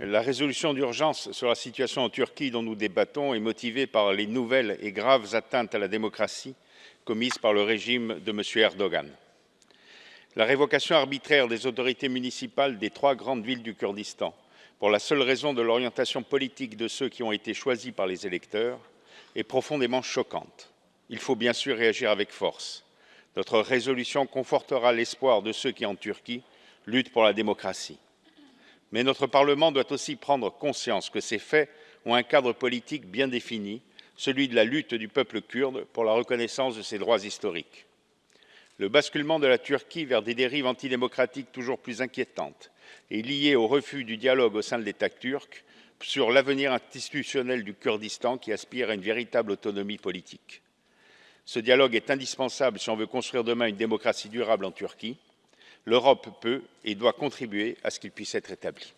La résolution d'urgence sur la situation en Turquie dont nous débattons est motivée par les nouvelles et graves atteintes à la démocratie commises par le régime de M. Erdogan. La révocation arbitraire des autorités municipales des trois grandes villes du Kurdistan, pour la seule raison de l'orientation politique de ceux qui ont été choisis par les électeurs, est profondément choquante. Il faut bien sûr réagir avec force. Notre résolution confortera l'espoir de ceux qui, en Turquie, luttent pour la démocratie. Mais notre Parlement doit aussi prendre conscience que ces faits ont un cadre politique bien défini, celui de la lutte du peuple kurde pour la reconnaissance de ses droits historiques. Le basculement de la Turquie vers des dérives antidémocratiques toujours plus inquiétantes est lié au refus du dialogue au sein de l'État turc sur l'avenir institutionnel du Kurdistan qui aspire à une véritable autonomie politique. Ce dialogue est indispensable si on veut construire demain une démocratie durable en Turquie l'Europe peut et doit contribuer à ce qu'il puisse être établi.